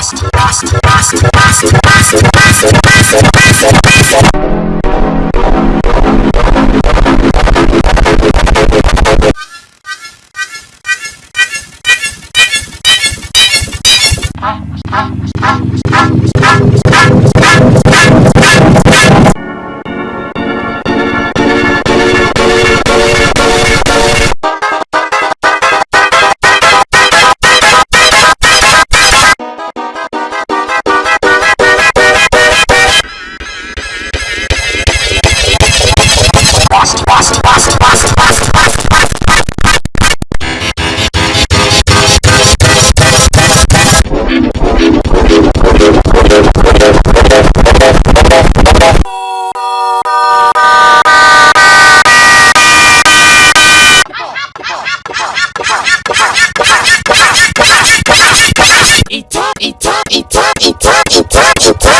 lost, lost, lost, lost, lost, lost, lost, lost, lost, it, it, it, it, it, it, it, it,